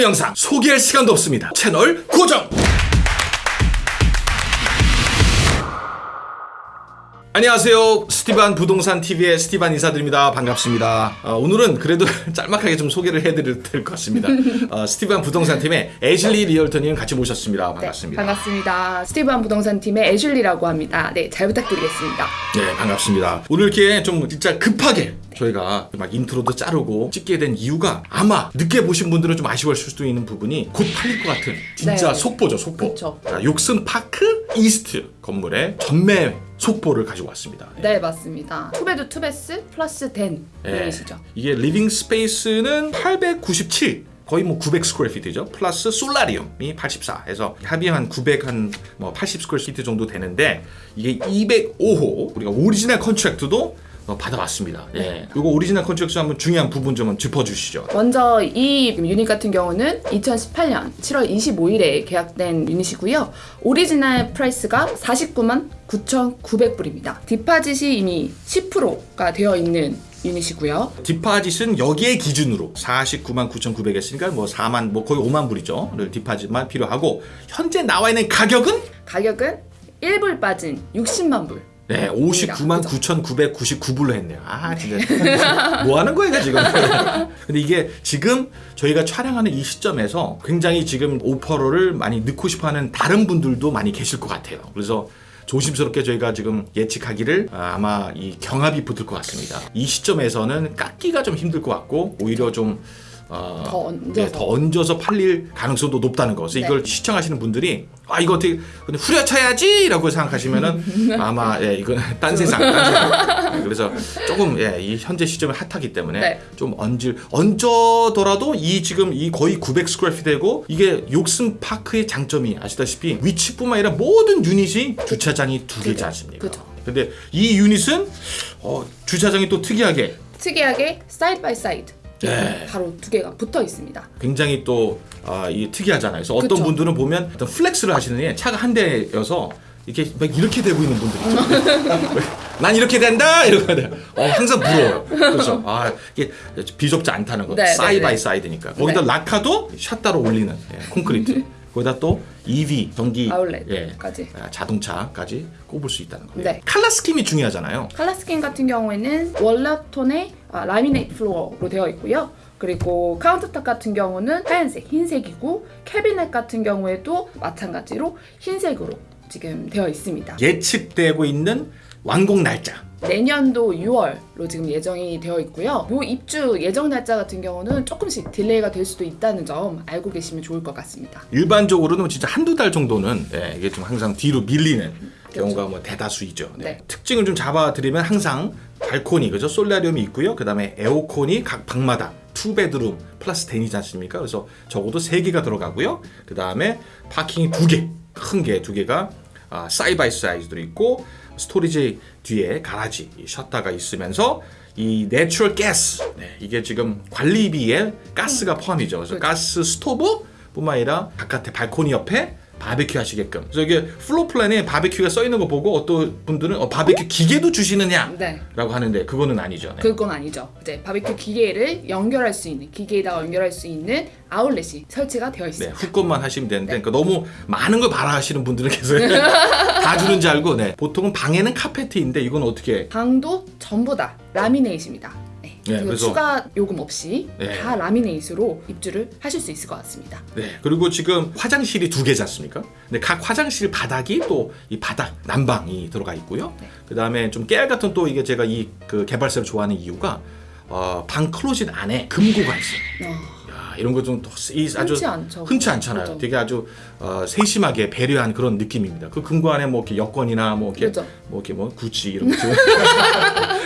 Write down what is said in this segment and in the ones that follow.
오늘 영상 소개할 시간도 없습니다. 채널 고정! 안녕하세요. 스티반 부동산 TV의 스티반 인사드립니다. 반갑습니다. 어, 오늘은 그래도 짤막하게 좀 소개를 해드릴 것 같습니다. 어, 스티반 부동산 팀의 애슐리 리얼터님 같이 모셨습니다. 반갑습니다. 네, 반갑습니다. 스티브한 부동산 팀의 애슐리라고 합니다. 네, 잘 부탁드리겠습니다. 네, 반갑습니다. 오늘 이렇게 좀 진짜 급하게 저희가 막 intro도 자르고 찍게 된 이유가 아마 늦게 보신 분들은 좀 아쉬워하실 수도 있는 부분이 곧 팔릴 것 같은 진짜 네. 속보죠, 속보. 아, Yorkson Park East 건물의 전매 속보를 가지고 왔습니다. 네, 맞습니다. two bed two bath plus den 예. 유닛이죠. 이게 living space는 897 거의 뭐 900 square feet죠. plus solarium이 84 해서 합이 한 900 한 뭐 80 square feet 정도 되는데 이게 205호 우리가 original contract도 어, 받아왔습니다. 예. 이거 original contract 한번 중요한 부분 좀 짚어주시죠. 먼저 이 유닛 같은 경우는 2018년 7월 25일에 계약된 유닛이고요. original price가 49만 9,900불입니다. deposit이 이미 10%가 되어 있는 유닛이고요. deposit은 여기에 기준으로 49만 9,900 했으니까 뭐 4만 뭐 거의 5만 불이죠. 를 deposit만 필요하고 현재 나와 있는 가격은 가격은 1불 빠진 60만 불. 네, 59만 그죠? 9,999불로 했네요. 아, 진짜. 뭐 하는 거예요, 지금? 근데 이게 지금 저희가 촬영하는 이 시점에서 굉장히 지금 오퍼를 많이 넣고 싶어 하는 다른 분들도 많이 계실 것 같아요. 그래서 조심스럽게 저희가 지금 예측하기를 아, 아마 이 경합이 붙을 것 같습니다. 이 시점에서는 깎기가 좀 힘들 것 같고 오히려 좀 어, 더 얹어서. 네, 더 얹어서 팔릴 가능성도 높다는 거. 그래서 네. 이걸 시청하시는 분들이 아 이거 어떻게 근데 후려쳐야지라고 생각하시면은 아마 예 이건 딴 세상, 딴 세상. 네, 그래서 조금 예 이 현재 시점이 hot하기 때문에 네. 좀 얹을 얹어더라도 이 지금 이 거의 900 square feet 되고 이게 Yorkson Park의 장점이 아시다시피 위치뿐만 아니라 모든 유닛이 주차장이 두 개지 개. 않습니까? 근데 이 유닛은 어, 주차장이 또 특이하게 특이하게 side by side 네. 바로 두 개가 붙어 있습니다. 굉장히 또 아, 이 특이하잖아요. 그래서 어떤 그쵸. 분들은 보면 어떤 flex를 하시는 게 차가 한 대여서 이렇게 막 이렇게 되고 있는 분들이 있죠. 난 이렇게 된다 이러고. 어, 항상 부러워요. 그렇죠. 아 이게 비좁지 않다는 거. 네, 사이 네, by 네. side니까. 거기다 네. locker도 샷다로 올리는 예, 콘크리트. 거기다 또 EV 전기 예, outlet까지. 아, 자동차까지 꼽을 수 있다는 거예요. 네. 칼라 스킴이 중요하잖아요. color scheme 같은 경우에는 walnut tone의 아, laminate floor로 되어 있고요. 그리고 countertop 같은 경우는 하얀색, 흰색이고 캐비넷 같은 경우에도 마찬가지로 흰색으로 지금 되어 있습니다. 예측되고 있는 완공 날짜. 내년도 6월로 지금 예정이 되어 있고요. 요 입주 예정 날짜 같은 경우는 조금씩 delay가 될 수도 있다는 점 알고 계시면 좋을 것 같습니다. 일반적으로는 진짜 한두 달 정도는 예, 이게 좀 항상 뒤로 밀리는 경우가 뭐 대다수이죠. 네. 네. 특징을 좀 잡아드리면 항상 발코니 그죠 solarium이 있고요. 그 다음에 에어컨이 각 방마다 two bedroom plus den이지 않습니까? 그래서 적어도 세 개가 들어가고요. 그 다음에 parking이 두 개, 큰 게 두 개가 아, side by side도 있고 storage 뒤에 garage 이 셔터가 있으면서 이 natural gas 네, 이게 지금 관리비에 가스가 포함이죠. 그래서 그렇죠. gas stove 뿐만 아니라 바깥에 발코니 옆에 바베큐 하시게끔. 그래서 이게 floor plan에 바베큐가 써 있는 거 보고 어떤 분들은 어, 바베큐 기계도 주시느냐라고 네. 하는데 그거는 아니죠. 네. 그건 아니죠. 이제 바비큐 기계를 연결할 수 있는 기계에다가 연결할 수 있는 아울렛이 설치가 되어 네, 있습니다. hook up만 하시면 되는데 그러니까 너무 많은 걸 바라 하시는 분들은 계세요. 다 주는 줄 알고 네. 보통은 방에는 카페트인데 이건 어떻게 방도 전부 다 laminate입니다. 네. 그래서- 추가 요금 없이 네. 다 라미네이트로 입주를 하실 수 있을 것 같습니다. 네, 그리고 지금 화장실이 두 개지 않습니까? 근데 각 화장실 바닥이 또 이 바닥 난방이 들어가 있고요. 네. 그 다음에 좀 깨알 같은 또 이게 제가 이 그 개발사를 좋아하는 이유가 어, 방 클로짓 안에 금고가 있어요. 어, 야, 이런 거좀 아주 않죠. 흔치 않잖아요. 그죠. 되게 아주 어, 세심하게 배려한 그런 느낌입니다. 그 금고 안에 뭐 이렇게 여권이나 뭐 이렇게 그죠. 뭐 이렇게 뭐 구찌 이런 거 좀.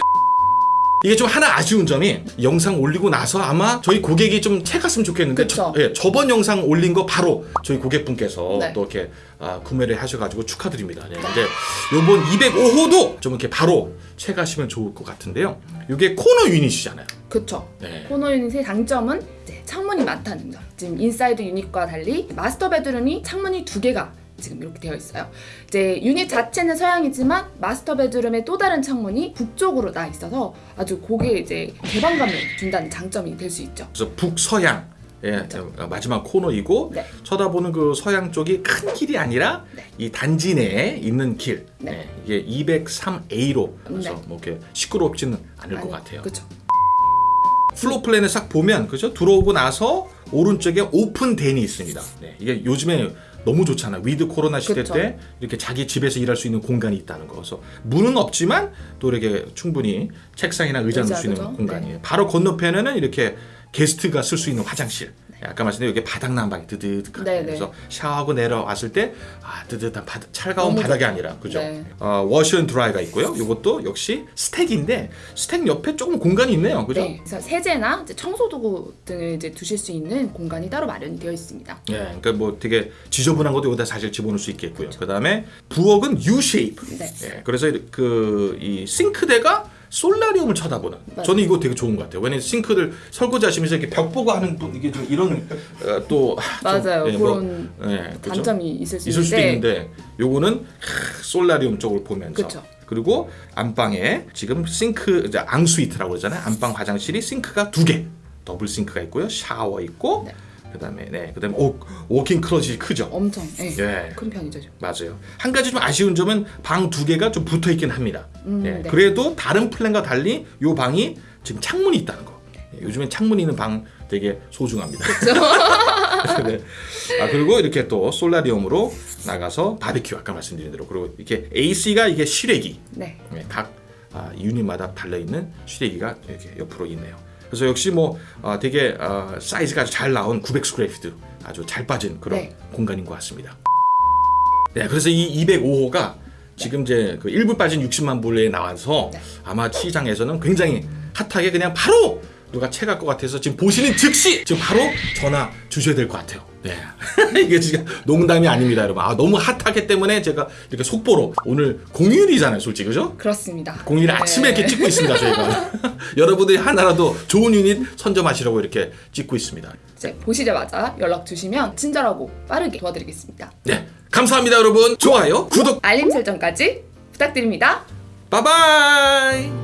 이게 좀 하나 아쉬운 점이 영상 올리고 나서 아마 저희 고객이 좀 채갔으면 좋겠는데. 저, 예, 저번 영상 올린 거 바로 저희 고객분께서 네. 또 이렇게 아, 구매를 하셔가지고 축하드립니다. 네, 근데 요번 205호도 좀 이렇게 바로 채가시면 좋을 것 같은데요. 이게 코너 유닛이잖아요. 그쵸. 네. 코너 유닛의 장점은 창문이 많다는 점. 지금 inside unit과 달리 master bedroom이 창문이 두 개가 지금 이렇게 되어 있어요. 이제 유닛 자체는 서향이지만 master bedroom의 또 다른 창문이 북쪽으로 나 있어서 아주 고객에 이제 개방감을 준다는 장점이 될 수 있죠. 그래서 북서향 예, 어, 마지막 코너이고 네. 쳐다보는 그 서향 쪽이 큰 길이 아니라 네. 이 단지 내에 있는 길. 네. 예, 이게 203A로 그래서 네. 뭐 이렇게 시끄럽지는 않을 것 같아요. 그렇죠. floor plan을 싹 보면 그죠? 들어오고 나서 오른쪽에 open den이 있습니다. 네, 이게 요즘에 너무 좋잖아요. with 코로나 시대 그쵸. 때 이렇게 자기 집에서 일할 수 있는 공간이 있다는 거. 그래서 문은 없지만 또 이렇게 충분히 책상이나 의자 놓을 수 있는? 네. 공간이에요. 바로 건너편에는 이렇게 guest가 쓸 수 있는 화장실. 아까 말씀드린 여기 바닥 난방이 뜨뜻하게 네, 네. 그래서 샤워하고 내려왔을 때 아, 바닥, 차가운 너무 바닥이 좋다. 아니라 그죠? 네. 어, washer and dryer가 있고요. 이것도 역시 stack인데 stack 옆에 조금 공간이 있네요. 그죠? 네. 그래서 세제나 청소 도구 등을 이제 두실 수 있는 공간이 따로 마련이 되어 있습니다. 예, 그러니까 뭐 되게 지저분한 것도 여기다 사실 집어넣을 수 있겠고요. 그 다음에 부엌은 U shape. 네. 예, 그래서 그 이 싱크대가 solarium을 쳐다보는. 맞아요. 저는 이거 되게 좋은 것 같아요. 왜냐면 sink를 설거지 하시면서 이렇게 벽 보고 하는 또 이게 좀 이런 어, 또 좀, 맞아요. 예, 뭐, 그런 예, 그죠? 단점이 있을 수 있을 수도 있는데 요거는 하, solarium 쪽을 보면서 그쵸. 그리고 안방에 지금 싱크 이제 ensuite라고 그러잖아요. 안방 화장실이 sink가 두 개, double sink가 있고요. 샤워 있고 네. 그다음에 네, 그다음에 오, walk-in closet이 크죠. 엄청 예. 예. 큰 편이죠. 맞아요. 한 가지 좀 아쉬운 점은 방 두 개가 좀 붙어 있긴 합니다. 음, 예, 네. 그래도 다른 plan과 달리 이 방이 지금 창문이 있다는 거. 예, 요즘엔 창문이 있는 방 되게 소중합니다. 네. 아 그리고 이렇게 또 솔라리움으로 나가서 바비큐 아까 말씀드린 대로 그리고 이렇게 AC가 이게 실외기 네. 예, 각 아, 유닛마다 달려 있는 실외기가 이렇게 옆으로 있네요. 그래서 역시 뭐 아, 되게 아, 사이즈가 아주 잘 나온 900 스크래피트 아주 잘 빠진 그런 네. 공간인 것 같습니다. 네, 그래서 이 205호가 지금 이제 그 1부 빠진 60만 불에 나와서 네. 아마 시장에서는 굉장히 핫하게 그냥 바로 누가 채갈 것 같아서 지금 보시는 즉시 지금 바로 전화 주셔야 될 것 같아요. 네. 이게 지금 농담이 아닙니다, 여러분. 아, 너무 핫하기 때문에 제가 이렇게 속보로 오늘 공휴일이잖아요, 솔직히. 그죠? 그렇습니다. 공휴일 네. 아침에 이렇게 찍고 있습니다, 저희가. 여러분들이 하나라도 좋은 유닛 선점하시라고 이렇게 찍고 있습니다. 이제 보시자마자 연락 주시면 친절하고 빠르게 도와드리겠습니다. 네. 감사합니다, 여러분. 좋아요, 구독, 알림 설정까지 부탁드립니다. 바이바이!